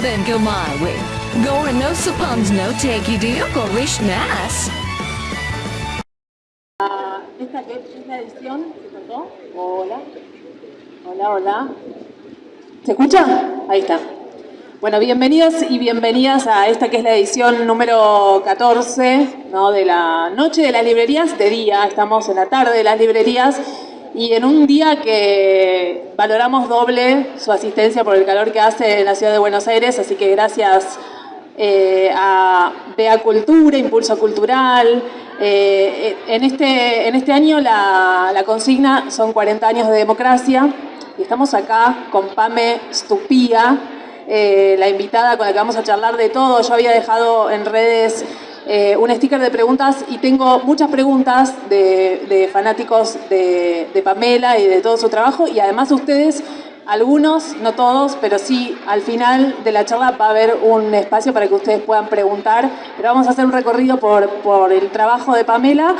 no suppons no take you nas. Esta que es la edición, ¿se cortó? Hola. Hola, hola. ¿Se escucha? Ahí está. Bueno, bienvenidos y bienvenidas a esta que es la edición número 14 ¿no? de la Noche de las Librerías, de día, estamos en la tarde de las librerías y en un día que valoramos doble su asistencia por el calor que hace en la ciudad de Buenos Aires, así que gracias eh, a Bea Cultura, Impulso Cultural. Eh, en, este, en este año la, consigna son 40 años de democracia y estamos acá con Pame Stupía, eh, la invitada con la que vamos a charlar de todo. Yo había dejado en redes eh, un sticker de preguntas y tengo muchas preguntas de, fanáticos de, Pamela y de todo su trabajo y además ustedes, algunos, no todos, pero sí al final de la charla va a haber un espacio para que ustedes puedan preguntar, pero vamos a hacer un recorrido por, por el trabajo de Pamela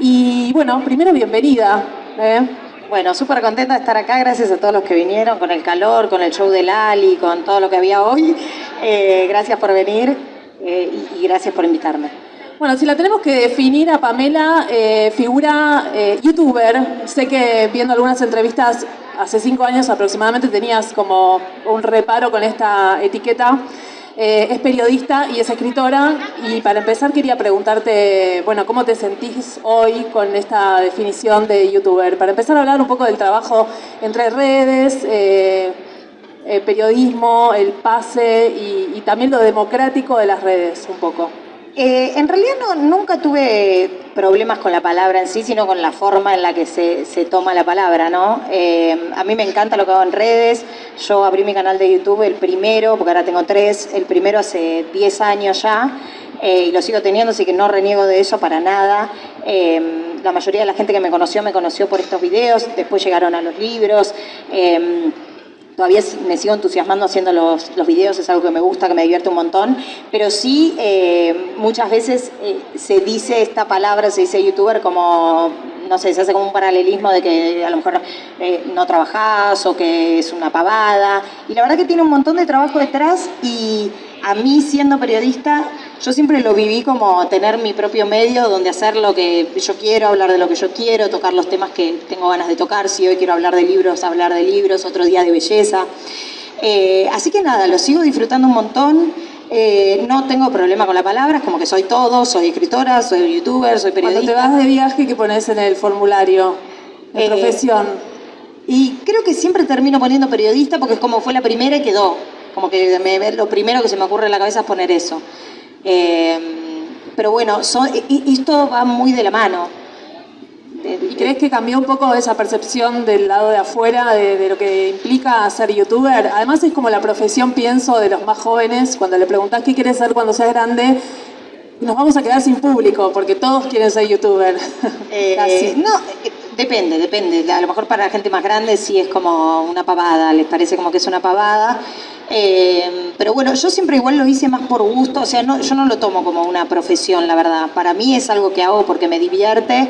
y bueno, primero bienvenida. ¿eh? Bueno, súper contenta de estar acá, gracias a todos los que vinieron, con el calor, con el show de Lali, con todo lo que había hoy. Eh, gracias por venir eh, y, gracias por invitarme. Bueno, si la tenemos que definir a Pamela, eh, figura youtuber. Sé que viendo algunas entrevistas hace cinco años aproximadamente tenías como un reparo con esta etiqueta. Eh, es periodista y es escritora y para empezar quería preguntarte, bueno, ¿cómo te sentís hoy con esta definición de youtuber? Para empezar a hablar un poco del trabajo entre redes, eh, eh, periodismo, el pase y también lo democrático de las redes un poco. Eh, en realidad no, nunca tuve problemas con la palabra en sí, sino con la forma en la que se, toma la palabra, ¿no? Eh, a mí me encanta lo que hago en redes. Yo abrí mi canal de YouTube, el primero, porque ahora tengo tres, el primero hace 10 años ya, eh, y lo sigo teniendo, así que no reniego de eso para nada. la mayoría de la gente que me conoció, me conoció por estos videos, después llegaron a los libros todavía me sigo entusiasmando haciendo los, los, videos, es algo que me gusta, que me divierte un montón, pero sí eh, muchas veces eh, se dice esta palabra, se dice youtuber como, no sé, se hace como un paralelismo de que a lo mejor eh, no trabajás o que es una pavada, y la verdad que tiene un montón de trabajo detrás y a mí siendo periodista, yo siempre lo viví como tener mi propio medio donde hacer lo que yo quiero, hablar de lo que yo quiero, tocar los temas que tengo ganas de tocar. Si hoy quiero hablar de libros, hablar de libros, otro día de belleza. Eh, así que nada, lo sigo disfrutando un montón. Eh, no tengo problema con la palabra, es como que soy todo, soy escritora, soy youtuber, soy periodista. Cuando te vas de viaje, ¿qué pones en el formulario de eh, profesión? Y creo que siempre termino poniendo periodista porque es como fue la primera y quedó. Como que me, lo primero que se me ocurre en la cabeza es poner eso. Eh, pero bueno, esto va muy de la mano. ¿Y crees que cambió un poco esa percepción del lado de afuera de, lo que implica ser youtuber? Además es como la profesión, pienso, de los más jóvenes, cuando le preguntas qué quieres ser cuando seas grande, nos vamos a quedar sin público, porque todos quieren ser youtuber. Eh, no, eh, depende, depende. A lo mejor para la gente más grande sí es como una pavada, les parece como que es una pavada. Eh, pero bueno, yo siempre igual lo hice más por gusto, o sea, no, yo no lo tomo como una profesión, la verdad. Para mí es algo que hago porque me divierte,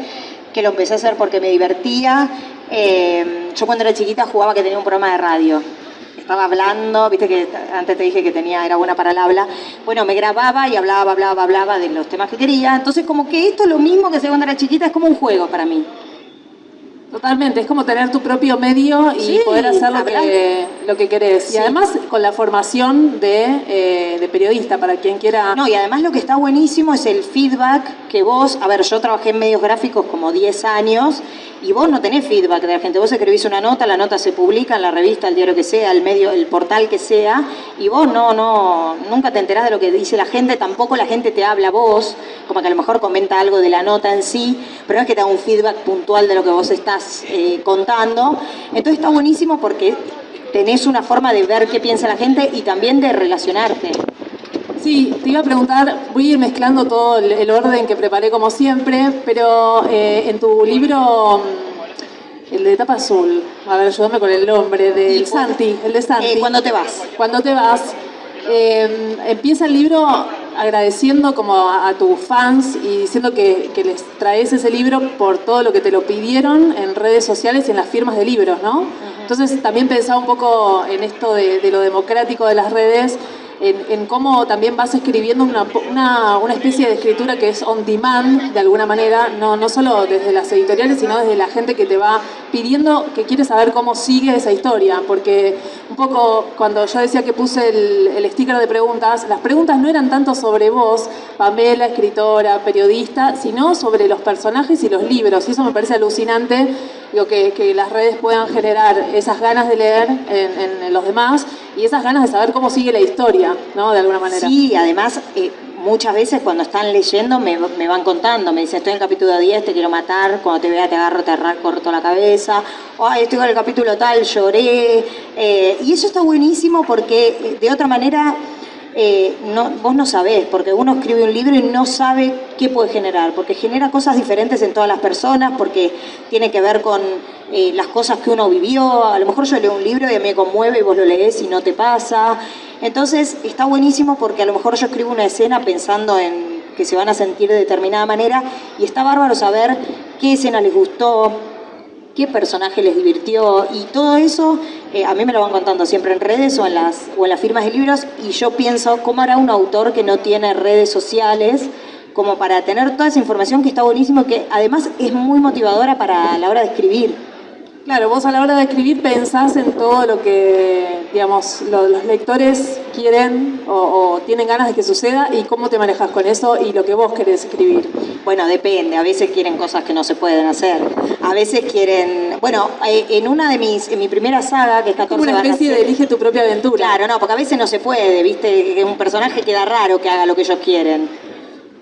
que lo empecé a hacer porque me divertía. Eh, yo cuando era chiquita jugaba que tenía un programa de radio. Estaba hablando, viste que antes te dije que tenía, era buena para el habla. Bueno, me grababa y hablaba, hablaba, hablaba de los temas que quería. Entonces como que esto es lo mismo que cuando era chiquita, es como un juego para mí. Totalmente, es como tener tu propio medio y poder hacer lo que, lo que querés. Y además con la formación de, eh, de, periodista, para quien quiera... No, y además lo que está buenísimo es el feedback que vos... A ver, yo trabajé en medios gráficos como 10 años y vos no tenés feedback de la gente. Vos escribís una nota, la nota se publica en la revista, el diario que sea, el medio, el portal que sea, y vos no, no, nunca te enterás de lo que dice la gente, tampoco la gente te habla a vos, como que a lo mejor comenta algo de la nota en sí, pero no es que te da un feedback puntual de lo que vos estás eh, contando. Entonces está buenísimo porque tenés una forma de ver qué piensa la gente y también de relacionarte. Sí, te iba a preguntar, voy a ir mezclando todo el, orden que preparé como siempre, pero eh, en tu libro, mm, el de tapa azul, a ver, ayúdame con el nombre, del Santi, el de Santi. Eh, ¿Cuándo te vas? Cuando te vas. Eh, empieza el libro agradeciendo como a, tus fans y diciendo que, les traes ese libro por todo lo que te lo pidieron en redes sociales y en las firmas de libros, ¿no? Entonces también pensaba un poco en esto de, de lo democrático de las redes en, cómo también vas escribiendo una, una, una, especie de escritura que es on demand, de alguna manera, no, no solo desde las editoriales, sino desde la gente que te va pidiendo, que quiere saber cómo sigue esa historia, porque un poco cuando yo decía que puse el sticker de preguntas, las preguntas no eran tanto sobre vos, Pamela, escritora, periodista, sino sobre los personajes y los libros, y eso me parece alucinante, que, las redes puedan generar esas ganas de leer en, los demás y esas ganas de saber cómo sigue la historia, ¿no? De alguna manera. Sí, además, eh, muchas veces cuando están leyendo me, van contando, me dicen, estoy en el capítulo 10, te quiero matar, cuando te vea te agarro, te corto la cabeza, Ay, estoy en el capítulo tal, lloré. Eh, y eso está buenísimo porque eh, de otra manera eh, no, vos no sabés, porque uno escribe un libro y no sabe qué puede generar, porque genera cosas diferentes en todas las personas, porque tiene que ver con eh, las cosas que uno vivió. A lo mejor yo leo un libro y a mí me conmueve y vos lo lees y no te pasa. Entonces está buenísimo porque a lo mejor yo escribo una escena pensando en que se van a sentir de determinada manera y está bárbaro saber qué escena les gustó, qué personaje les divirtió y todo eso eh, a mí me lo van contando siempre en redes o en, las, o en las firmas de libros y yo pienso cómo hará un autor que no tiene redes sociales como para tener toda esa información que está buenísimo que además es muy motivadora para la hora de escribir. Claro, vos a la hora de escribir pensás en todo lo que, digamos, lo, los lectores quieren o, o, tienen ganas de que suceda y cómo te manejas con eso y lo que vos querés escribir. Bueno, depende. A veces quieren cosas que no se pueden hacer. A veces quieren... Bueno, eh, en una de mis... En mi primera saga, que es 14 Como una especie de elige tu propia aventura. Claro, no, porque a veces no se puede, ¿viste? Que un personaje queda raro que haga lo que ellos quieren.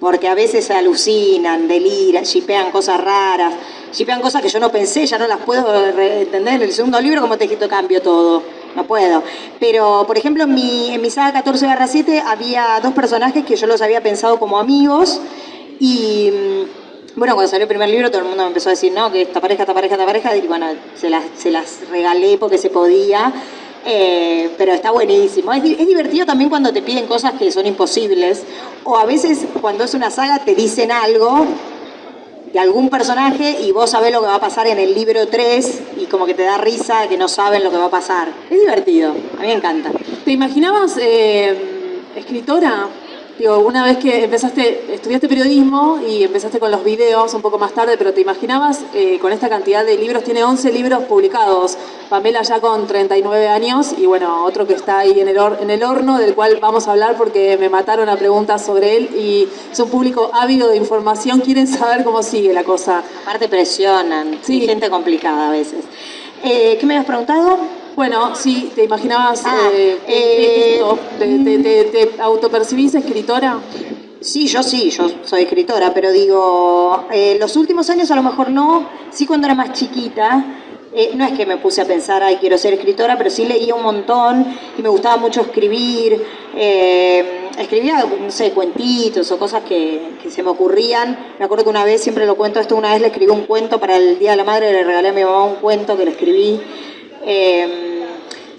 Porque a veces alucinan, deliran, shipean cosas raras shipean cosas que yo no pensé, ya no las puedo entender. En el segundo libro, como te dijiste, cambio todo. No puedo. Pero, por ejemplo, en mi, en mi saga 14 barra 7 había dos personajes que yo los había pensado como amigos y... Bueno, cuando salió el primer libro todo el mundo me empezó a decir, no, que esta pareja, esta pareja, esta pareja, y bueno, se las, se las regalé porque se podía, eh, pero está buenísimo. Es, divertido también cuando te piden cosas que son imposibles, o a veces cuando es una saga te dicen algo de algún personaje y vos sabés lo que va a pasar en el libro 3 y como que te da risa que no saben lo que va a pasar. Es divertido, a mí me encanta. ¿Te imaginabas eh, escritora? Digo, una vez que empezaste, estudiaste periodismo y empezaste con los videos un poco más tarde, pero ¿te imaginabas eh, con esta cantidad de libros? Tiene 11 libros publicados. Pamela ya con 39 años y bueno, otro que está ahí en el, en el horno del cual vamos a hablar porque me mataron a preguntas sobre él y es un público ávido de información, quieren saber cómo sigue la cosa. Aparte presionan, sí. gente complicada a veces. Eh, ¿Qué me habías preguntado? Bueno, sí, ¿te imaginabas ah, eh, eh? ¿Te, te, te, ¿Te, autopercibís escritora? Sí, yo sí, yo soy escritora, pero digo, eh, los últimos años a lo mejor no, sí cuando era más chiquita, eh, no es que me puse a pensar, ay, quiero ser escritora, pero sí leía un montón y me gustaba mucho escribir. Eh, escribía, no sé, cuentitos o cosas que, que, se me ocurrían. Me acuerdo que una vez, siempre lo cuento esto, una vez le escribí un cuento para el Día de la Madre, le regalé a mi mamá un cuento que le escribí.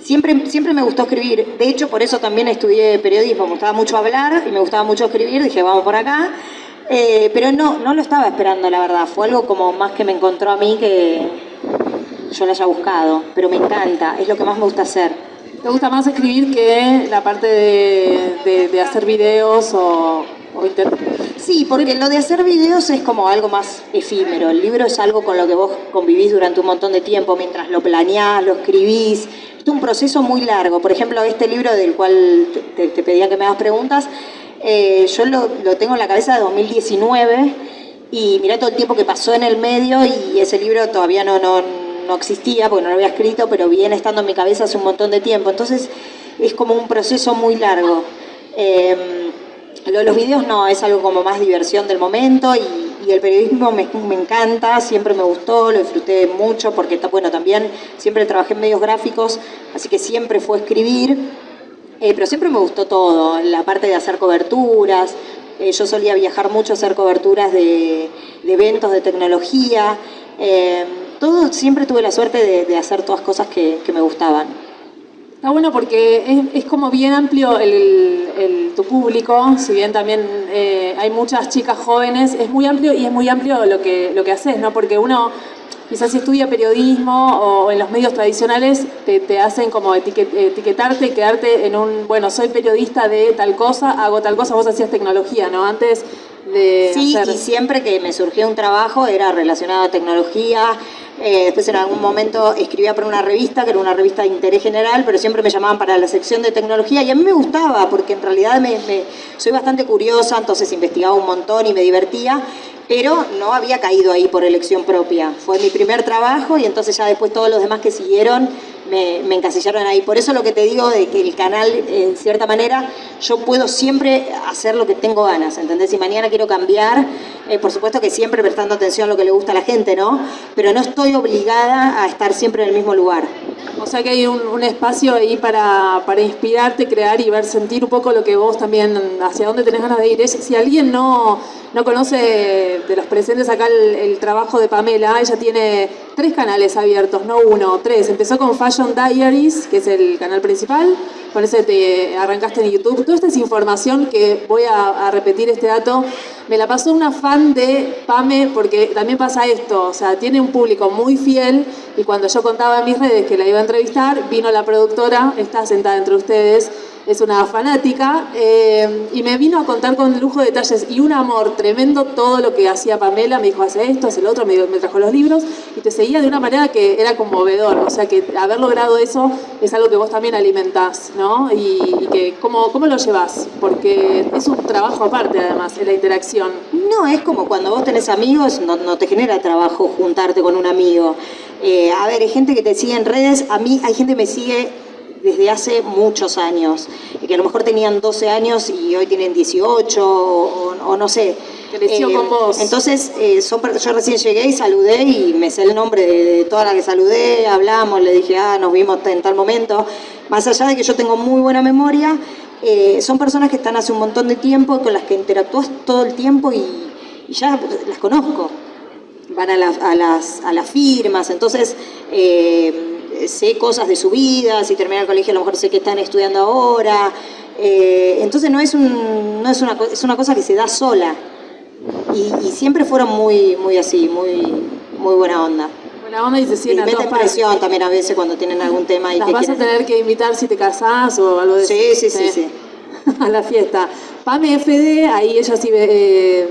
Siempre, siempre me gustó escribir, de hecho por eso también estudié periodismo, me gustaba mucho hablar y me gustaba mucho escribir, dije vamos por acá, eh, pero no, no lo estaba esperando la verdad, fue algo como más que me encontró a mí que yo lo haya buscado, pero me encanta, es lo que más me gusta hacer. ¿Te gusta más escribir que la parte de, de, de hacer videos o, o inter... Sí, porque lo de hacer videos es como algo más efímero. El libro es algo con lo que vos convivís durante un montón de tiempo, mientras lo planeás, lo escribís. Un proceso muy largo. Por ejemplo, este libro del cual te, pedía que me hagas preguntas, eh, yo lo, lo, tengo en la cabeza de 2019 y mirá todo el tiempo que pasó en el medio y ese libro todavía no, no, no existía porque no lo había escrito, pero viene estando en mi cabeza hace un montón de tiempo. Entonces es como un proceso muy largo. Eh, lo de los videos no, es algo como más diversión del momento y, y el periodismo me, encanta, siempre me gustó, lo disfruté mucho porque, bueno, también siempre trabajé en medios gráficos, así que siempre fue escribir, eh, pero siempre me gustó todo, la parte de hacer coberturas, eh, yo solía viajar mucho a hacer coberturas de, eventos de tecnología, eh, todo, siempre tuve la suerte de, hacer todas cosas que me gustaban. Está bueno porque es, es como bien amplio el, el, tu público, si bien también eh, hay muchas chicas jóvenes, es muy amplio y es muy amplio lo que, lo que haces, ¿no? Porque uno quizás si estudia periodismo o en los medios tradicionales, te, te hacen como etiquetarte y quedarte en un, bueno, soy periodista de tal cosa, hago tal cosa, vos hacías tecnología, ¿no? Antes de Sí, hacer- y siempre que me surgió un trabajo era relacionado a tecnología. Eh, después en algún momento escribía para una revista, que era una revista de interés general, pero siempre me llamaban para la sección de tecnología y a mí me gustaba porque en realidad me, soy bastante curiosa, entonces investigaba un montón y me divertía, pero no había caído ahí por elección propia. Fue mi primer trabajo y entonces ya después todos los demás que siguieron me, encasillaron ahí. Por eso lo que te digo de que el canal, en cierta manera, yo puedo siempre hacer lo que tengo ganas, ¿entendés? Si mañana quiero cambiar, eh, por supuesto que siempre prestando atención a lo que le gusta a la gente, ¿no? Pero no estoy obligada a estar siempre en el mismo lugar. O sea que hay un, espacio ahí para, para inspirarte, crear y ver, sentir un poco lo que vos también, hacia dónde tenés ganas de ir. Si alguien no, no conoce de los presentes acá el, el trabajo de Pamela, ella tiene tres canales abiertos, no uno, tres. Empezó con Fashion Diaries, que es el canal principal, con ese te arrancaste en YouTube. Toda esta es información que voy a, a repetir este dato. Me la pasó una fan de Pame, porque también pasa esto, o sea, tiene un público muy fiel y cuando yo contaba en mis redes que la iba a entrevistar, vino la productora, está sentada entre ustedes, es una fanática, eh, y me vino a contar con lujo de detalles y un amor tremendo todo lo que hacía Pamela, me dijo, hace esto, hace lo otro, me, me trajo los libros, y te seguía de una manera que era conmovedor, o sea que haber logrado eso es algo que vos también alimentás, ¿no? Y, y que, ¿cómo, ¿cómo lo llevas? Porque es un trabajo aparte además, en la interacción. No, es como cuando vos tenés amigos, no, no te genera trabajo juntarte con un amigo. Eh, a ver, hay gente que te sigue en redes, a mí hay gente que me sigue desde hace muchos años, que a lo mejor tenían 12 años y hoy tienen 18 o, o no sé. Creció con vos. Entonces, eh, son, yo recién llegué y saludé y me sé el nombre de, de toda la que saludé, hablamos, le dije, ah, nos vimos en tal momento. Más allá de que yo tengo muy buena memoria, eh, son personas que están hace un montón de tiempo, con las que interactúas todo el tiempo y, y ya las conozco. Van a las, a las, a las firmas, entonces eh, sé cosas de su vida, si termina el colegio a lo mejor sé que están estudiando ahora. Eh, entonces no es, un, no es, una, es una cosa que se da sola. Y, y siempre fueron muy, muy así, muy, muy buena onda. Buena onda y se Y siguen a meten partes. presión también a veces cuando tienen algún tema y Las que vas a tener que invitar si te casás o algo de Sí, eso. sí, sí, sí. a la fiesta. Pame FD, ahí ella sí eh,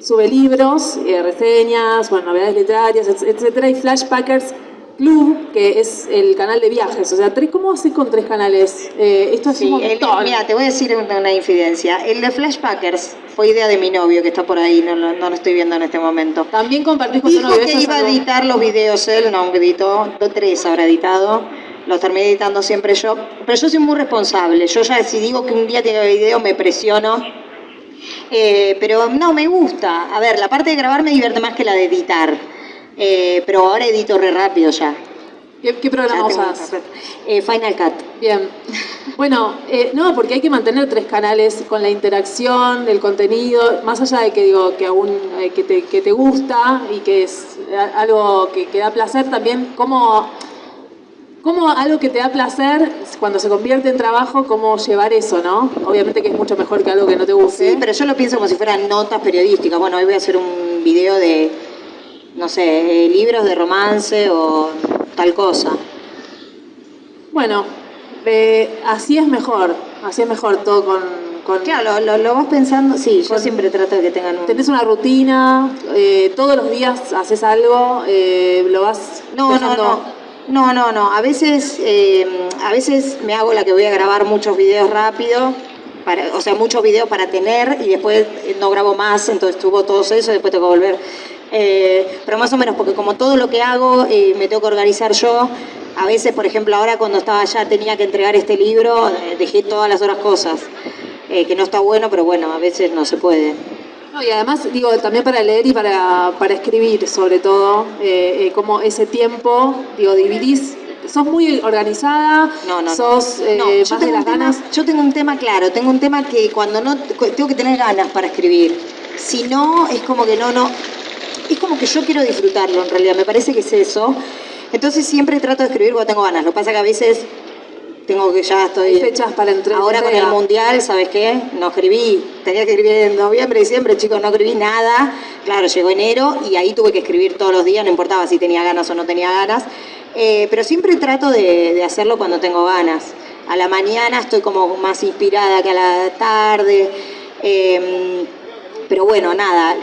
sube libros, eh, reseñas, bueno, novedades literarias, et- etcétera, y Flashpackers Club, que es el canal de viajes. O sea, ¿cómo haces con tres canales? Eh, esto es Sí, un el- mira, te voy a decir una, infidencia. El de Flashpackers fue idea de mi novio, que está por ahí, no, lo- no lo estoy viendo en este momento. También compartís con tu Dijo novio. que iba a editar los videos él, no editó, dos, tres habrá editado, los terminé editando siempre yo, pero yo soy muy responsable, yo ya si digo que un día tiene video me presiono, Eh, pero no, me gusta, a ver, la parte de grabar me divierte más que la de editar, Eh, pero ahora edito re rápido ya. ¿Qué, qué programa un- Eh, Final Cut. Bien. Bueno, eh, no, porque hay que mantener tres canales con la interacción, el contenido, más allá de que digo que aún eh, que, te, que te gusta y que es a- algo que, que da placer, también cómo, cómo algo que te da placer, cuando se convierte en trabajo, cómo llevar eso, ¿no? Obviamente que es mucho mejor que algo que no te guste. Sí, pero yo lo pienso como si fueran notas periodísticas. Bueno, hoy voy a hacer un video de, no sé, libros de romance o tal cosa. Bueno, eh, así es mejor, así es mejor todo con... con Claro, lo, lo- lo vas pensando, sí, yo siempre trato de que tengan un... Tenés una rutina, eh, todos los días haces algo, eh, lo vas No, no, no. No, no, no. A veces, eh, a veces me hago la que voy a grabar muchos videos rápido, para, o sea, muchos videos para tener y después eh, no grabo más, entonces tuvo todo eso y después tengo que volver. Eh, pero más o menos, porque como todo lo que hago eh, me tengo que organizar yo, a veces, por ejemplo, ahora cuando estaba allá tenía que entregar este libro, eh, dejé todas las otras cosas, eh, que no está bueno, pero bueno, a veces no se puede. No, y además, digo, también para leer y para, para escribir, sobre todo, eh, eh, como ese tiempo, digo, dividís, sos muy organizada, No, no. sos eh, No, yo más de tengo, las tema, ganas. yo tengo un tema claro, tengo un tema que cuando no, tengo que tener ganas para escribir. Si no, es como que no, no, es como que yo quiero disfrutarlo en realidad, me parece que es eso. Entonces siempre trato de escribir cuando tengo ganas. Lo que pasa que a veces tengo que ya estoy... Hay fechas para entregar. Ahora con el Mundial, ¿sabes qué? No escribí, tenía que escribir en noviembre, diciembre, chicos, no escribí nada. Claro, llegó enero y ahí tuve que escribir todos los días, no importaba si tenía ganas o no tenía ganas. Eh, pero siempre trato de, de hacerlo cuando tengo ganas. A la mañana estoy como más inspirada que a la tarde. eh, pero bueno, nada,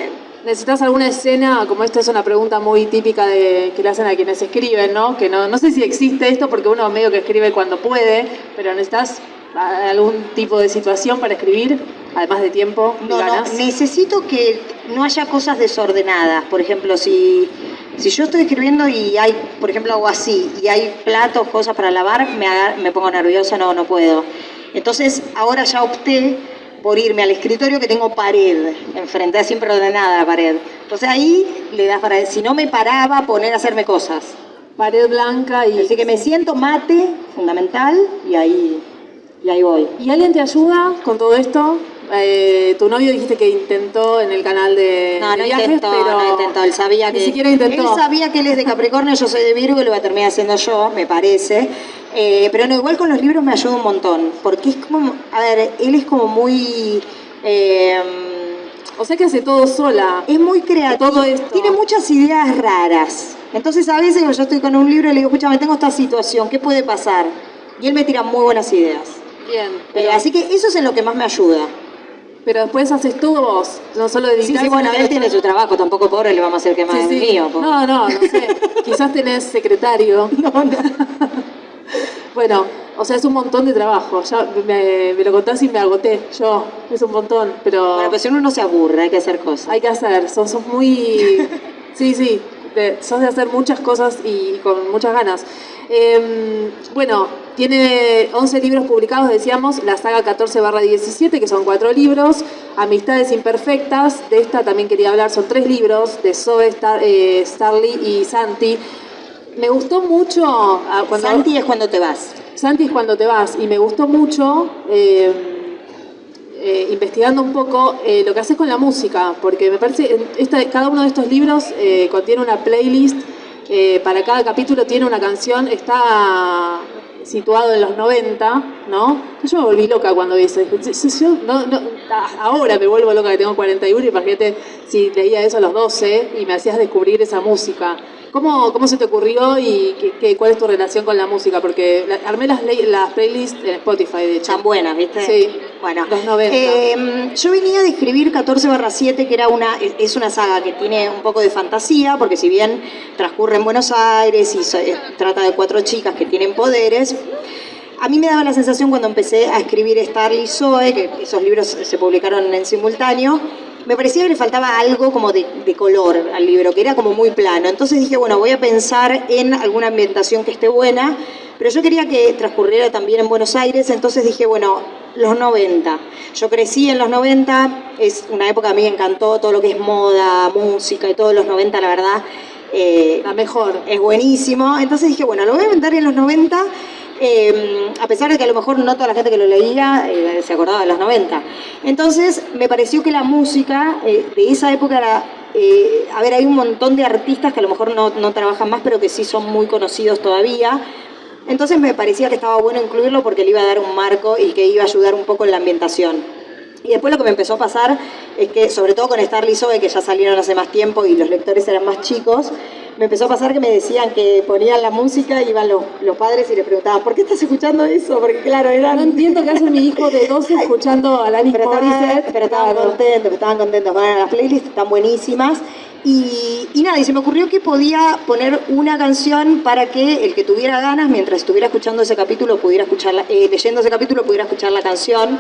¿Necesitas alguna escena? Como esta es una pregunta muy típica de, que le hacen a quienes escriben, ¿no? Que no, no sé si existe esto porque uno medio que escribe cuando puede, pero necesitas a- algún tipo de situación para escribir, además de tiempo No, no, ganas. necesito que no haya cosas desordenadas. Por ejemplo, si, si yo estoy escribiendo y hay, por ejemplo, hago así, y hay platos, cosas para lavar, me, aga- me pongo nerviosa, no, no puedo. Entonces, ahora ya opté por irme al escritorio que tengo pared enfrente, es siempre ordenada la pared. Entonces ahí le das para, si no me paraba, poner a hacerme cosas. Pared blanca y... Así que me siento mate, fundamental, y ahí, y ahí voy. ¿Y alguien te ayuda con todo esto? Eh, tu novio dijiste que intentó en el canal de, No, de no viajes, intentó, pero no intentó. Él sabía ni que. siquiera intentó. Él sabía que él es de Capricornio, yo soy de Virgo y lo voy a terminar haciendo yo, me parece. Eh, pero no, igual con los libros me ayuda un montón. Porque es como. A ver, él es como muy. eh, O sea que hace todo sola. es muy creativo. Todo esto. Tiene muchas ideas raras. Entonces a veces yo estoy con un libro y le digo, escúchame, tengo esta situación, ¿qué puede pasar? Y él me tira muy buenas ideas. Bien. Eh, así que eso es en lo que más me ayuda. pero después haces todo vos, no solo Sí, editar. sí, bueno, él tiene su trabajo, tampoco pobre le vamos a hacer que más Sí, es sí. mío. po. No, no, no sé. Quizás tenés secretario. bueno, o sea, es un montón de trabajo. Ya me, me lo contás y me agoté. Yo, es un montón, pero Bueno, pues si uno no se aburre, hay que hacer cosas. hay que hacer. Sos, sos muy. Sí, sí. de- sos de hacer muchas cosas y con muchas ganas. Eh, bueno, tiene 11 libros publicados, decíamos, la saga 14 barra 17, que son cuatro libros, Amistades Imperfectas, de esta también quería hablar, son tres libros, de Zoe, Star, eh, Starly y Santi. Me gustó mucho ah, cuando... Santi es cuando te vas. Santi es cuando te vas y me gustó mucho eh, eh, investigando un poco eh, lo que haces con la música, porque me parece esta, cada uno de estos libros eh, contiene una playlist, eh, para cada capítulo tiene una canción, está situado en los 90, ¿no? Yo me volví loca cuando vi eso. Dije, "Sí, sí, yo no- no, ahora me vuelvo loca que tengo 41, imagínate si leía eso a los 12 y me hacías descubrir esa música. ¿Cómo, cómo se te ocurrió y qué, qué- cuál es tu relación con la música? Porque la- armé las, las playlists en Spotify, de hecho. Tan buenas, ¿viste? Sí. Bueno, Los 90. eh, yo venía de escribir 14 barra 7, que era una, es- una saga que tiene un poco de fantasía, porque si bien transcurre en Buenos Aires y so- eh, trata de cuatro chicas que tienen poderes, a mí me daba la sensación cuando empecé a escribir Starly y Zoe, que esos libros se publicaron en simultáneo, me parecía que le faltaba algo como de, de color al libro, que era como muy plano. Entonces dije, bueno, voy a pensar en alguna ambientación que esté buena, pero yo quería que transcurriera también en Buenos Aires, entonces dije, bueno, los 90. Yo crecí en los 90, es una época que a mí me encantó todo lo que es moda, música y todos los 90, la verdad. eh, La mejor. es buenísimo. Entonces dije, bueno, lo voy a inventar en los 90, eh, a pesar de que a lo mejor no toda la gente que lo leía eh, se acordaba de los 90. Entonces me pareció que la música eh, de esa época era... a ver, hay un montón de artistas que a lo mejor no, no trabajan más, pero que sí son muy conocidos todavía. Entonces me parecía que estaba bueno incluirlo porque le iba a dar un marco y que iba a ayudar un poco en la ambientación. Y después lo que me empezó a pasar es que, sobre todo con Starly Zoe, que ya salieron hace más tiempo y los lectores eran más chicos, me empezó a pasar que me decían que ponían la música, iban los, los padres y les preguntaban, ¿por qué estás escuchando eso? Porque claro, eran... No entiendo qué hace mi hijo de 12 escuchando a Alanis Pero Morissette. pero estaban contentos, estaban contentos. Bueno, las playlists están buenísimas. Y, y nada, y se me ocurrió que podía poner una canción para que el que tuviera ganas, mientras estuviera escuchando ese capítulo, pudiera escucharla, eh, leyendo ese capítulo, pudiera escuchar la canción.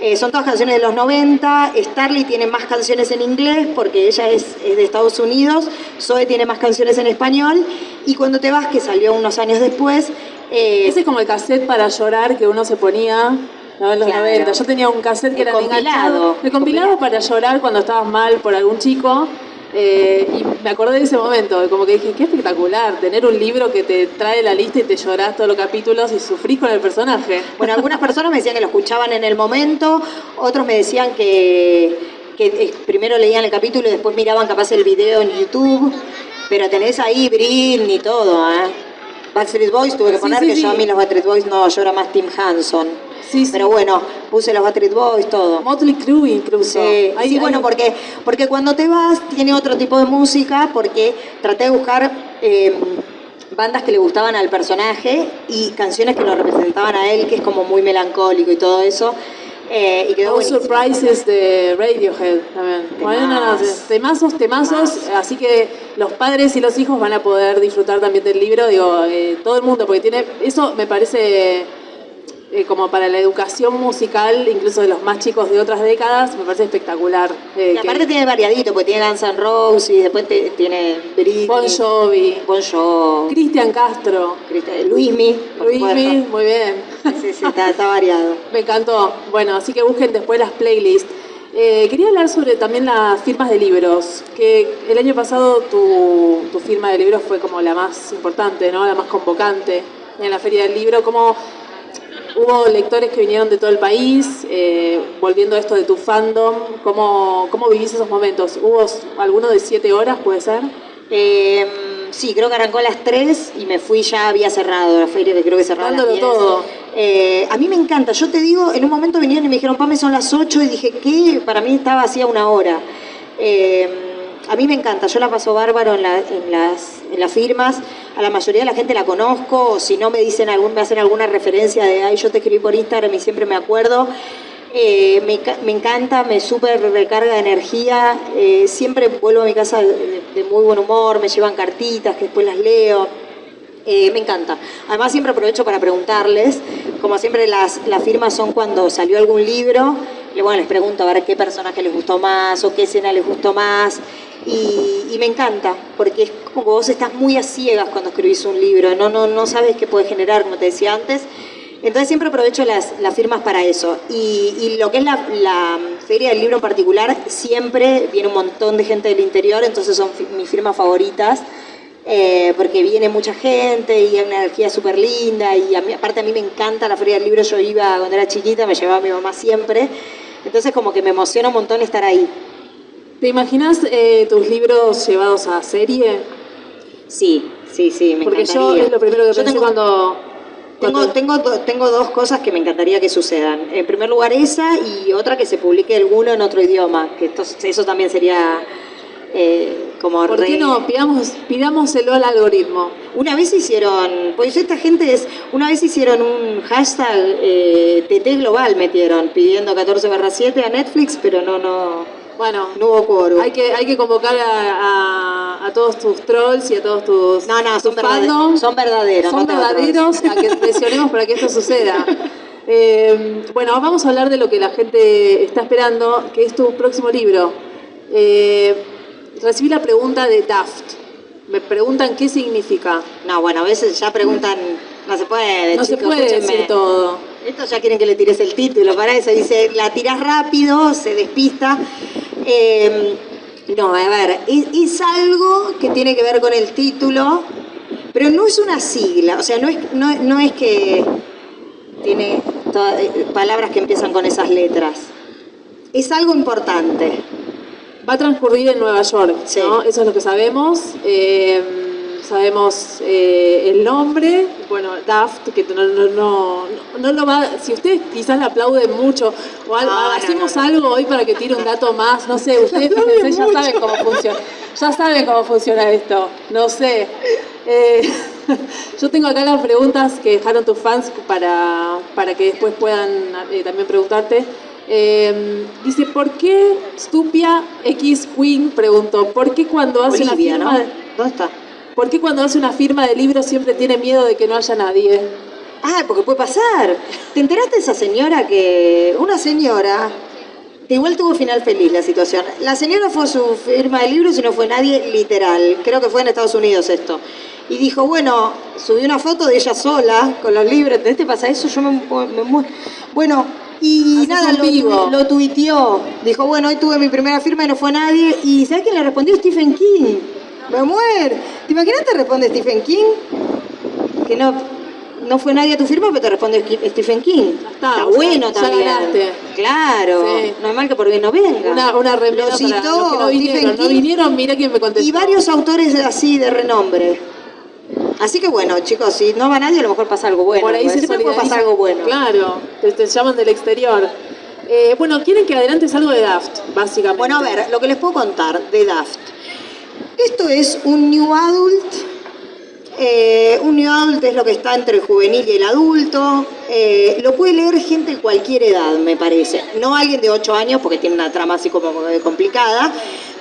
Eh, son todas canciones de los 90. Starly tiene más canciones en inglés porque ella es, es de Estados Unidos. Zoe tiene más canciones en español. Y Cuando te vas, que salió unos años después, eh, Ese es como el cassette para llorar que uno se ponía ¿no? en los Claro. 90. Yo tenía un cassette que El era compilado. compilado Compilado. para llorar cuando estabas mal por algún chico. Eh, y me acordé de ese momento, como que dije, qué espectacular, tener un libro que te trae la lista y te llorás todos los capítulos y sufrís con el personaje. Bueno, algunas personas me decían que lo escuchaban en el momento, otros me decían que, que eh, primero leían el capítulo y después miraban capaz el video en YouTube, pero tenés ahí Britney y todo, ¿eh? Backstreet Boys tuve que Sí, poner sí, que sí. yo a mí los Backstreet Boys no, yo era más Tim Hanson. Sí, sí. Pero bueno, puse los Backstreet Boys, todo. Motley Crue incluso. Sí, hay- bueno, porque, porque cuando te vas tiene otro tipo de música, porque traté de buscar eh, bandas que le gustaban al personaje y canciones que lo representaban a él, que es como muy melancólico y todo eso. eh, y quedó buenísimo. Surprises de Radiohead también. Temazos, temazos. Así que los padres y los hijos van a poder disfrutar también del libro. Digo, eh, todo el mundo, porque tiene. Eso me parece. Eh, como para la educación musical, incluso de los más chicos de otras décadas, me parece espectacular. eh, Y que aparte tiene variadito, porque tiene Guns N' Roses y después te- tiene Britney, Bon Jovi, Bon Jovi, Cristian Castro, Cristian- Luismi, Luismi, muy bien. Sí, sí, está, está variado. Me encantó. Bueno, así que busquen después las playlists. Eh, quería hablar sobre también las firmas de libros, que el año pasado tu, tu firma de libros fue como la más importante, ¿no? La más convocante en la Feria del Libro. ¿Cómo hubo lectores que vinieron de todo el país? Eh, volviendo a esto de tu fandom, ¿cómo, ¿cómo vivís esos momentos? ¿Hubo alguno de siete horas, puede ser? Eh, sí, creo que arrancó a las 3 y me fui ya, había cerrado la feria, creo que cerraba a las Dándolo 10. todo. Eh, a mí me encanta, yo te digo, en un momento vinieron y me dijeron, Pame, son las 8 y dije, ¿qué? Para mí estaba hacía una hora. Eh, a mí me encanta, yo la paso bárbaro en, en las, en las firmas, a la mayoría de la gente la conozco, o si no me dicen algún, me hacen alguna referencia de, ay, yo te escribí por Instagram y siempre me acuerdo. Eh, me encanta, me súper recarga de energía, eh, siempre vuelvo a mi casa de, de muy buen humor, me llevan cartitas que después las leo. Eh, me encanta. Además siempre aprovecho para preguntarles, como siempre las, las firmas son cuando salió algún libro, bueno, les pregunto a ver qué personaje les gustó más o qué escena les gustó más. Y, me encanta, porque es como vos estás muy a ciegas cuando escribís un libro, no, no, no sabes qué puede generar, como te decía antes. Entonces siempre aprovecho las, las firmas para eso. Y, y lo que es la, la feria del libro en particular, siempre viene un montón de gente del interior, entonces son mis firmas favoritas eh, porque viene mucha gente y hay una energía súper linda y a mí- aparte a mí me encanta la Feria del Libro, yo iba cuando era chiquita, me llevaba mi mamá siempre, entonces como que me emociona un montón estar ahí. ¿Te imaginas eh, tus libros llevados a serie? Sí, sí, sí, me Porque yo encantaría. es lo primero que Yo pensé tengo- cuando... Tengo, tengo, tengo dos cosas que me encantaría que sucedan. En primer lugar esa y otra que se publique alguno en otro idioma, que esto- eso también sería eh, como ¿Por qué no? Pidamos, pidámoselo al algoritmo. Una vez hicieron, pues esta gente es, una vez hicieron un hashtag eh, TT Global metieron, pidiendo 14 barra 7 a Netflix, pero no, no, Bueno, no hubo quórum. hay, que, hay que convocar a, a- a todos tus trolls y a todos tus, No, no, son, tus verdade- fandom. son verdaderos. Son no verdaderos a que presionemos para que esto suceda. Eh, bueno, vamos a hablar de lo que la gente está esperando, que es tu próximo libro. Eh, recibí la pregunta de Daft. Me preguntan qué significa. No, bueno, a veces ya preguntan, no se puede, No se puede escúchenme. decir todo. Esto ya quieren que le tires el título, para eso dice, la tiras rápido, se despista. Eh, no, a ver, es, es algo que tiene que ver con el título, pero no es una sigla, o sea, no es, no, no es que tiene eh, palabras que empiezan con esas letras. Es algo importante. Va a transcurrir en Nueva York, Sí. ¿no? Eso es lo que sabemos. Eh, sabemos eh, el nombre, bueno, Daft, que no, no, no, no lo va... Si ustedes quizás le aplauden mucho, o algo, No, no, hacemos algo hoy para que tire un dato más, no sé, ustedes fíjense, ya saben cómo funciona. Ya saben cómo funciona esto, no sé. Eh, yo tengo acá las preguntas que dejaron tus fans para, para que después puedan eh, también preguntarte. Eh, dice, ¿por qué Stupia X Queen preguntó? ¿Por qué cuando hace Olivia, una ¿no? firma de, ¿Dónde está? ¿Por qué cuando hace una firma de libro siempre tiene miedo de que no haya nadie? Ah, porque puede pasar. ¿Te enteraste de esa señora que... Una señora... Igual tuvo final feliz la situación. La señora fue a su firma de libros y no fue nadie literal. Creo que fue en Estados Unidos esto. Y dijo, bueno, subió una foto de ella sola con los libros. ¿Te pasa eso? Yo me, me. Bueno, y nada, lo, vivo. lo tuiteó. Dijo, bueno, hoy tuve mi primera firma y no fue nadie. ¿Y sabes quién le respondió? Stephen King. Me muero. ¿Te imaginas te responde Stephen King? que no, no fue nadie a tu firma, pero te responde StephenKing. Ya está, sea, bueno ya también. ganaste. Claro, Sí. no es mal que por bien no venga. Una, una Lo para citó los que no Stephen vinieron. No King vinieron, mira quién me contestó. y varios autores así de renombre. Así que bueno, chicos, si no va nadie, a lo mejor pasa algo bueno. Por ahí se Siempre puede pasar algo bueno. Claro, te, te llaman del exterior. Eh, bueno, quieren que adelantes algo de Daft, básicamente. Bueno, a ver, lo que les puedo contar de Daft. Esto es un New Adult. Eh, un New Adult es lo que está entre el juvenil y el adulto. Eh, lo puede leer gente de cualquier edad, me parece. No alguien de 8 años, porque tiene una trama así como complicada.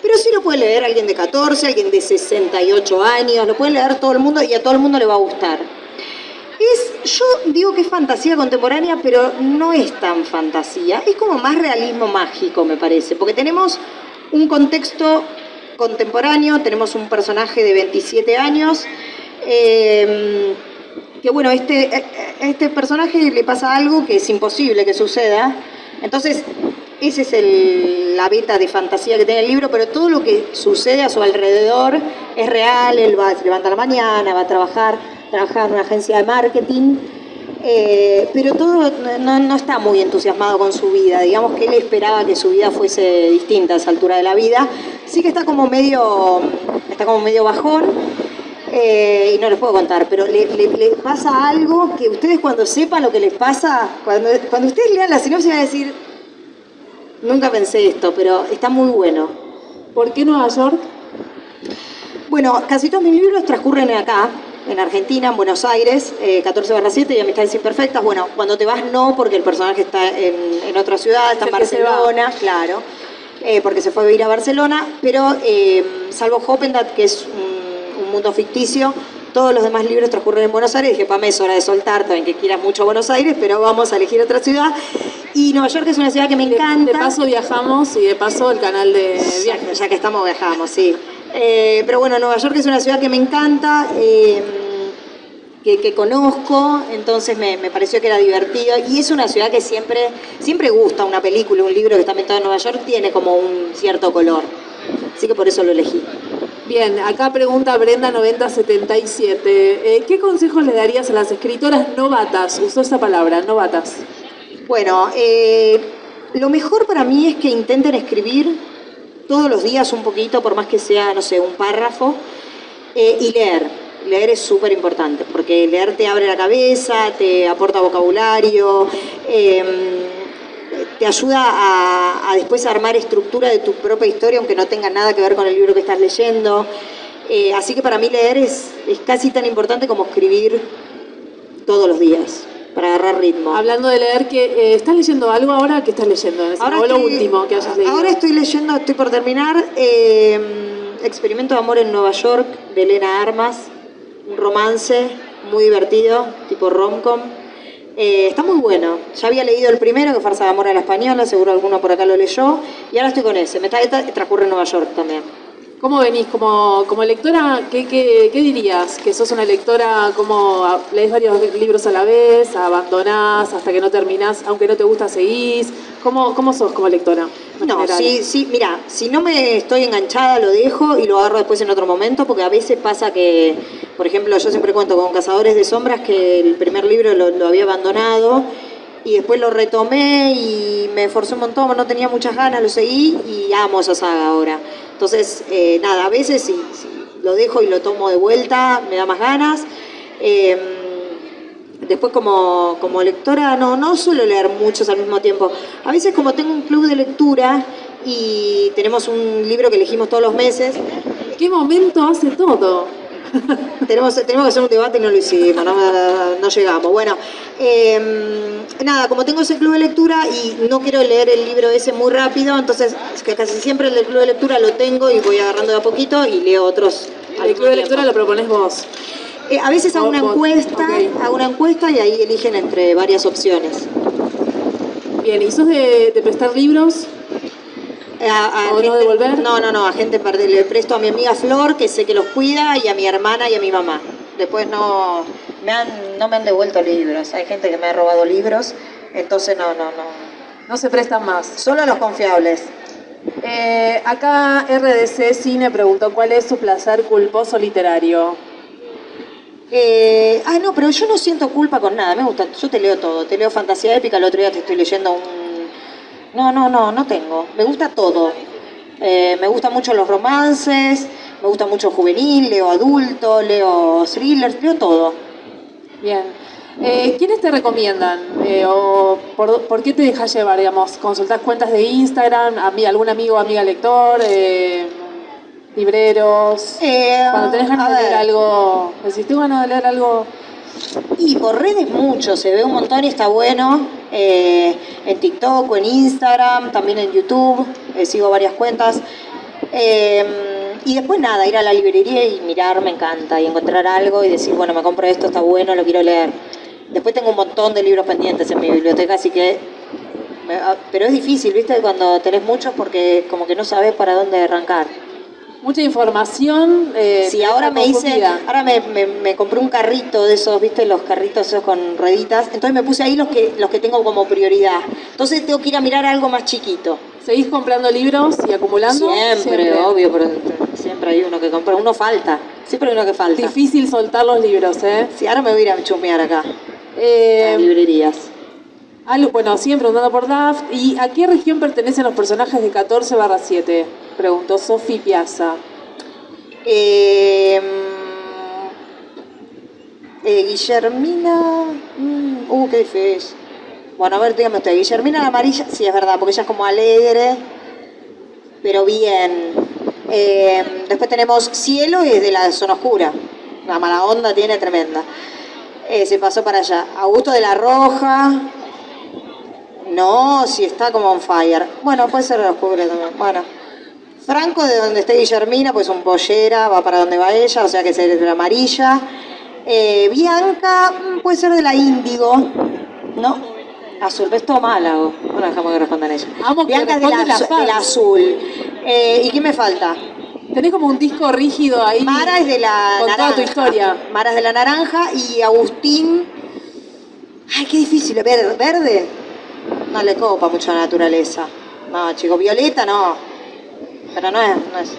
Pero sí lo puede leer alguien de 14, alguien de 68 años. Lo puede leer todo el mundo y a todo el mundo le va a gustar. Es, yo digo que es fantasía contemporánea, pero no es tan fantasía. Es como más realismo mágico, me parece. Porque tenemos un contexto contemporáneo, tenemos un personaje de 27 años. eh, que bueno, este, a este personaje le pasa algo que es imposible que suceda. Entonces, esa es el- la beta de fantasía que tiene el libro, pero todo lo que sucede a su alrededor es real. Él va, se levanta la mañana, va a trabajar, trabaja en una agencia de marketing. eh, pero todo no, no está muy entusiasmado con su vida. Digamos que él esperaba que su vida fuese distinta a esa altura de la vida. Sí que está como medio, está como medio bajón. Eh, y no les puedo contar, pero le- le pasa algo que ustedes cuando sepan lo que les pasa, cuando, cuando ustedes lean la sinopsis van a decir, nunca pensé esto, pero está muy bueno. ¿Por qué Nueva York? Bueno, casi todos mis libros transcurren acá, en Argentina, en Buenos Aires, eh, 14 barra 7 y Amistades Imperfectas. Bueno, cuando te vas no, porque el personaje está en, en otra ciudad, está en. Barcelona, claro, eh, porque se fue a vivir a Barcelona, pero eh, salvo Hoppendat, que es un, un mundo ficticio, todos los demás libros transcurren en Buenos Aires. Dije, Pame, es hora de soltar, también que quieras mucho Buenos Aires, pero vamos a elegir otra ciudad. Y Nueva York es una ciudad que me encanta. De, paso viajamos y de paso el canal de Ya, viajes. ya que estamos, viajamos, sí. Eh, pero bueno, Nueva York es una ciudad que me encanta, eh, que, que conozco, entonces me, me pareció que era divertido. Y es una ciudad que siempre, siempre gusta, una película, un libro que está ambientado en Nueva York, tiene como un cierto color. Así que por eso lo elegí. Bien, acá pregunta Brenda 9077. Eh, ¿Qué consejos le darías a las escritoras novatas? Usó esa palabra, novatas. Bueno, eh, lo mejor para mí es que intenten escribir todos los días un poquito, por más que sea, no sé, un párrafo, eh, y leer. Leer es súper importante, porque leer te abre la cabeza, te aporta vocabulario, eh, te ayuda a, a después armar estructura de tu propia historia, aunque no tenga nada que ver con el libro que estás leyendo. Eh, así que para mí leer es, es casi tan importante como escribir todos los días, para agarrar ritmo. Hablando de leer, que eh, ¿estás leyendo algo ahora? ¿Qué estás leyendo? Ahora o lo último que hayas leído. Ahora estoy leyendo, estoy por terminar, eh, Experimento de Amor en Nueva York, de Elena Armas. Un romance muy divertido, tipo rom-com. Eh, está muy bueno. Ya había leído el primero, que Farsa de Amor a la Española, seguro alguno por acá lo leyó. Y ahora estoy con ese. Me transcurre en Nueva York también. ¿Cómo venís como, como lectora? ¿qué, qué, qué dirías? ¿Que sos una lectora como a- lees varios libros a la vez, abandonás hasta que no terminás, aunque no te gusta seguís? ¿Cómo, cómo sos como lectora? No, sí, sí, mira, si no me estoy enganchada lo dejo y lo agarro después en otro momento, porque a veces pasa que, por ejemplo, yo siempre cuento con Cazadores de Sombras que el primer libro lo, lo había abandonado y después lo retomé y me esforcé un montón, no tenía muchas ganas, lo seguí y amo esa saga ahora. Entonces, eh, nada, a veces si, si lo dejo y lo tomo de vuelta, me da más ganas. Eh, Después como, como lectora no, no suelo leer muchos al mismo tiempo. A veces como tengo un club de lectura y tenemos un libro que elegimos todos los meses, ¿Qué momento hace todo? tenemos, tenemos que hacer un debate y no lo hicimos, no, no llegamos. Bueno, eh, nada, como tengo ese club de lectura y no quiero leer el libro ese muy rápido, entonces es que casi siempre el del club de lectura lo tengo y voy agarrando de a poquito y leo otros. El club de lectura lo propones vos. Eh, a veces hago una encuesta, hago una encuesta y ahí eligen entre varias opciones. Bien, ¿y sos de, de prestar libros? Eh, a- a ¿O no devolver? No, no, no, a gente. Le presto a mi amiga Flor, que sé que los cuida, y a mi hermana y a mi mamá. Después no me han, no me han devuelto libros. Hay gente que me ha robado libros, entonces no, no, no. No se prestan más. Solo a los confiables. Eh, acá RDC Cine preguntó cuál es su placer culposo literario. Eh, ah, no, pero yo no siento culpa con nada. Me gusta, yo te leo todo. Te leo fantasía épica. El otro día te estoy leyendo un. No, no, no, no tengo. Me gusta todo. Eh, me gustan mucho los romances. Me gusta mucho juvenil, leo adulto, leo thrillers, leo todo. Bien. Eh, ¿Quiénes te recomiendan? Eh, o por, qué te dejas llevar, digamos? ¿Consultás cuentas de Instagram? ¿A mí, ¿Algún amigo o amiga lector? ¿Libreros? Eh, Cuando tenés ganas de leer algo, decís, tengo ganas de leer algo... Y por redes mucho, se ve un montón y está bueno. eh, en TikTok o en Instagram, también en YouTube, eh, sigo varias cuentas. Eh, y después nada, ir a la librería y mirar me encanta. Y encontrar algo y decir, bueno, me compro esto, está bueno, lo quiero leer. Después tengo un montón de libros pendientes en mi biblioteca, así que... me- ah, Pero es difícil, ¿viste? Cuando tenés muchos porque como que no sabes para dónde arrancar. Mucha información. Eh, Sí, ahora me hice, ahora me, me- me compré un carrito de esos, viste, los carritos esos con rueditas. Entonces me puse ahí los que, los que tengo como prioridad. Entonces tengo que ir a mirar algo más chiquito. ¿Seguís comprando libros y acumulando? Siempre, obvio, pero siempre hay uno que compra. Uno falta, siempre hay uno que falta. Difícil soltar los libros, ¿eh? Sí, ahora me voy a ir a chumear acá, a Eh, las librerías. Bueno, siguen preguntando por Daft. ¿Y a qué región pertenecen los personajes de 14 barra 7? Preguntó Sofi Piazza. Eh, eh, Guillermina. mm, uh, qué difícil. Bueno, a ver, dígame usted. Guillermina la amarilla, sí, es verdad, porque ella es como alegre, pero bien. Eh, después tenemos Cielo, y es de la zona oscura. La mala onda tiene tremenda. Eh, se pasó para allá. Augusto de la Roja. No, si está como on fire. Bueno, puede ser de la oscura también. Bueno. Franco, de donde esté Guillermina, pues un pollera, va para donde va ella, o sea que es de la amarilla. Eh, Bianca, mm, puede ser de la índigo, ¿no? Azul, ves todo Málago. Bueno, dejamos que respondan ella. Amo que Bianca es de la, azul. Eh, ¿Y qué me falta? Tenés como un disco rígido ahí. Mara es de la con naranja. toda tu historia. Mara es de la naranja y Agustín. Ay, qué difícil. ¿Verde? ¿Verde? No le copa mucho la naturaleza. No, chico. Violeta no. Pero no es. No es.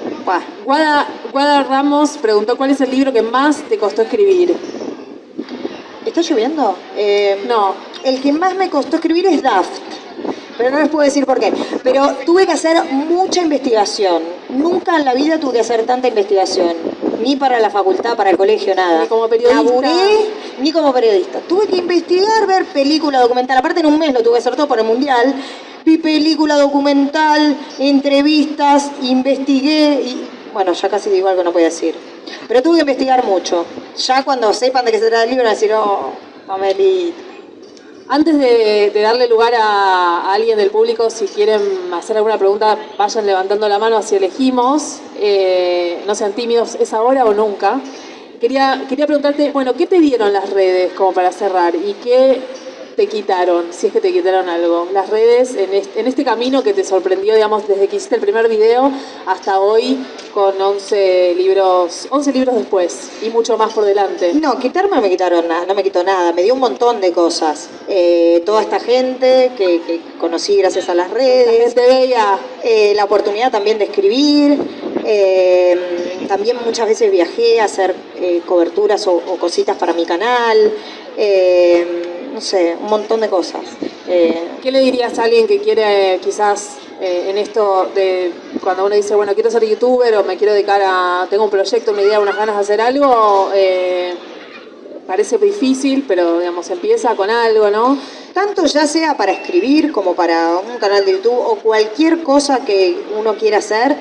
Guada, Guada Ramos preguntó cuál es el libro que más te costó escribir. ¿Está lloviendo? Eh, No. El que más me costó escribir es Daft. Pero no les puedo decir por qué. Pero tuve que hacer mucha investigación. Nunca en la vida tuve que hacer tanta investigación. Ni para la facultad, para el colegio, nada. Ni como periodista. Laburé, ni como periodista. Tuve que investigar, ver película documental. Aparte en un mes lo tuve que hacer todo por el mundial. Vi película documental, entrevistas, investigué y... Bueno, ya casi digo algo que no a decir. Pero tuve que investigar mucho. Ya cuando sepan de qué se trata el libro van a decir, oh, Pamelita. Antes de, darle lugar a, alguien del público, si quieren hacer alguna pregunta, vayan levantando la mano así elegimos. Eh, no sean tímidos, ¿es ahora o nunca? Quería, quería preguntarte, bueno, ¿qué te dieron las redes como para cerrar? ¿Y qué te quitaron, si es que te quitaron algo? Las redes en este, en este camino que te sorprendió, digamos, desde que hiciste el primer video hasta hoy con 11 libros, 11 libros después y mucho más por delante. No, quitarme no me quitaron nada, no me quitó nada, me dio un montón de cosas. Eh, toda esta gente que, que conocí gracias a las La redes, gente veía eh, la oportunidad también de escribir, eh, también muchas veces viajé a hacer eh, coberturas o, o cositas para mi canal, eh, no sé, un montón de cosas. Eh, ¿Qué le dirías a alguien que quiere quizás eh, en esto de cuando uno dice, bueno, quiero ser youtuber o me quiero dedicar a, tengo un proyecto, una idea, unas ganas de hacer algo? eh, parece difícil, pero digamos, empieza con algo, ¿no? tanto ya sea para escribir como para un canal de YouTube o cualquier cosa que uno quiera hacer,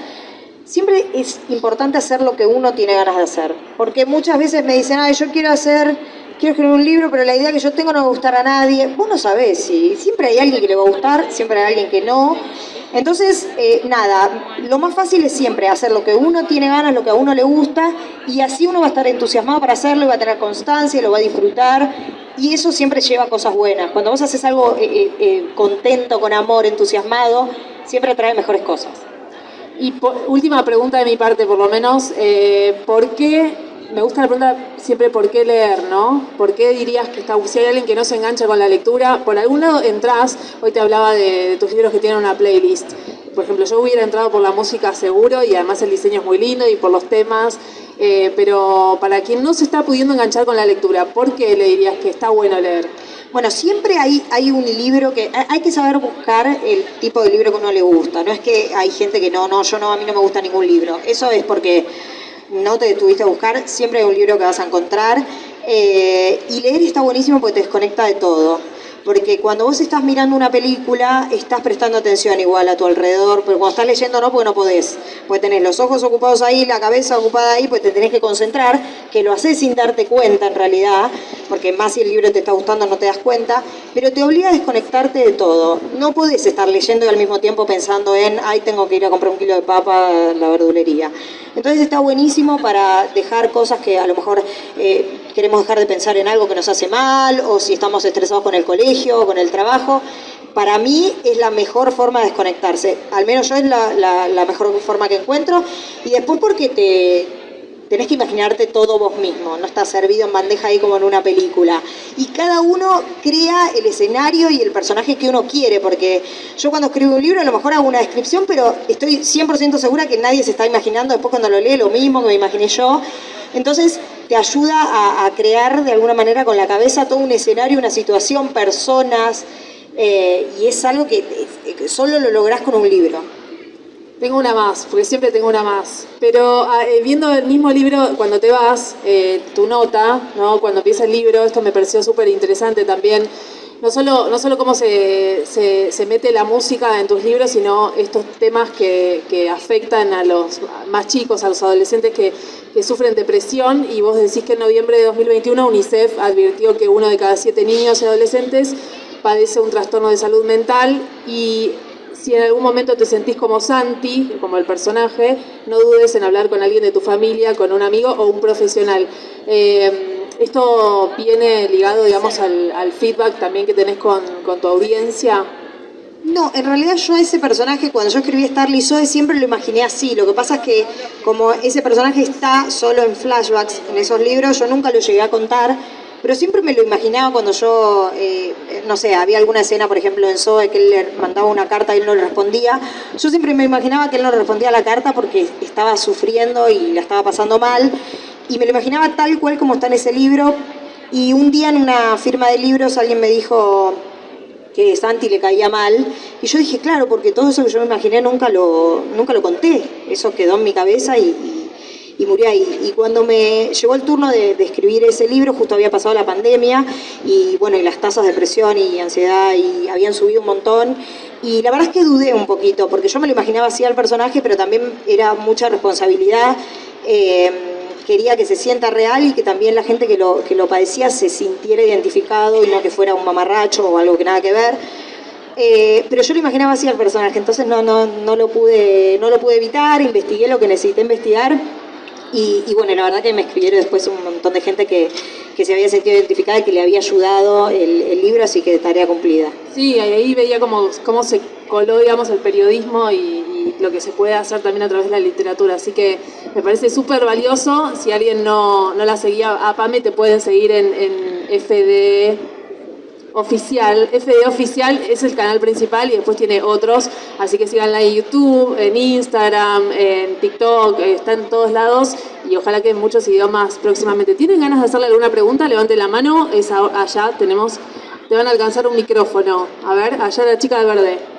siempre es importante hacer lo que uno tiene ganas de hacer. Porque muchas veces me dicen, ay, yo quiero hacer, quiero escribir un libro, pero la idea que yo tengo no va a gustar a nadie. Vos no sabés, si siempre hay alguien que le va a gustar, siempre hay alguien que no. Entonces, eh, nada, lo más fácil es siempre hacer lo que uno tiene ganas, lo que a uno le gusta, y así uno va a estar entusiasmado para hacerlo, y va a tener constancia, lo va a disfrutar, y eso siempre lleva cosas buenas. Cuando vos haces algo eh, eh, contento, con amor, entusiasmado, siempre trae mejores cosas. Y última pregunta de mi parte, por lo menos, ¿por qué? Me gusta la pregunta siempre, ¿por qué leer, no? ¿Por qué dirías que está, si hay alguien que no se engancha con la lectura, por algún lado entras, hoy te hablaba de, tus libros que tienen una playlist, por ejemplo, yo hubiera entrado por la música seguro y además el diseño es muy lindo y por los temas, eh, pero para quien no se está pudiendo enganchar con la lectura, ¿por qué le dirías que está bueno leer? Bueno, siempre hay, hay un libro que hay hay que saber buscar el tipo de libro que uno le gusta. No es que hay gente que no, no, yo no, a mí no me gusta ningún libro. Eso es porque no te detuviste a buscar, siempre hay un libro que vas a encontrar. Eh, y leer está buenísimo porque te desconecta de todo porque cuando vos estás mirando una película, estás prestando atención igual a tu alrededor, pero cuando estás leyendo no, porque no podés. Pues tenés los ojos ocupados ahí, la cabeza ocupada ahí, pues te tenés que concentrar, que lo haces sin darte cuenta en realidad, porque más si el libro te está gustando no te das cuenta, pero te obliga a desconectarte de todo. No podés estar leyendo y al mismo tiempo pensando en, ay, tengo que ir a comprar un kilo de papa a la verdulería. Entonces está buenísimo para dejar cosas que a lo mejor eh, queremos dejar de pensar en algo que nos hace mal, o si estamos estresados con el colegio o con el trabajo. Para mí es la mejor forma de desconectarse, al menos yo es la, mejor forma que encuentro, y después porque te, tenés que imaginarte todo vos mismo, no está servido en bandeja ahí como en una película. Y cada uno crea el escenario y el personaje que uno quiere, porque yo cuando escribo un libro a lo mejor hago una descripción, pero estoy 100% segura que nadie se está imaginando después cuando lo lee lo mismo me imaginé yo. Entonces te ayuda a, crear de alguna manera con la cabeza todo un escenario, una situación, personas, eh, y es algo que, solo lo lográs con un libro. Tengo una más, porque siempre tengo una más. Pero ah, eh, viendo el mismo libro, cuando te vas, eh, tu nota, ¿no? cuando empieza el libro, esto me pareció súper interesante también no solo, no solo cómo se, se, mete la música en tus libros, sino estos temas que, que afectan a los más chicos, a los adolescentes que, que, sufren depresión. Y vos decís que en noviembre de 2021 UNICEF advirtió que uno de cada siete niños y adolescentes padece un trastorno de salud mental y si en algún momento te sentís como Santi, como el personaje, no dudes en hablar con alguien de tu familia, con un amigo o un profesional. Eh, ¿Esto viene ligado, digamos, al, feedback también que tenés con, tu audiencia? No, en realidad yo a ese personaje, cuando yo escribí Starly Zoe, siempre lo imaginé así. Lo que pasa es que como ese personaje está solo en flashbacks en esos libros, yo nunca lo llegué a contar, pero siempre me lo imaginaba cuando yo, eh, no sé, había alguna escena, por ejemplo, en Zoe, que él le mandaba una carta y él no le respondía. Yo siempre me imaginaba que él no respondía a la carta porque estaba sufriendo y la estaba pasando mal y me lo imaginaba tal cual como está en ese libro. Y un día en una firma de libros alguien me dijo que Santi le caía mal. Y yo dije, claro, porque todo eso que yo me imaginé nunca lo, nunca lo conté. Eso quedó en mi cabeza y, y, murió ahí. Y cuando me llegó el turno de, escribir ese libro, justo había pasado la pandemia y bueno, y las tasas de depresión y ansiedad y habían subido un montón. Y la verdad es que dudé un poquito, porque yo me lo imaginaba así al personaje, pero también era mucha responsabilidad. Eh, quería que se sienta real y que también la gente que lo, que lo padecía se sintiera identificado y no que fuera un mamarracho o algo que nada que ver. Eh, pero yo lo imaginaba así al personaje, entonces no, no, no, lo pude, no lo pude evitar, investigué lo que necesité investigar y, bueno, la verdad que me escribieron después un montón de gente que, que se había sentido identificada y que le había ayudado el, el, libro, así que tarea cumplida. Sí, ahí veía cómo, cómo se coló, digamos, el periodismo y, lo que se puede hacer también a través de la literatura. Así que me parece súper valioso. Si alguien no, no, la seguía a Pame, te pueden seguir en, en oficial. FD oficial es el canal principal y después tiene otros. Así que síganla en YouTube, en Instagram, en TikTok, está en todos lados y ojalá que en muchos idiomas próximamente. ¿Tienen ganas de hacerle alguna pregunta? Levante la mano. Es allá tenemos, te van a alcanzar un micrófono. A ver, allá la chica de verde.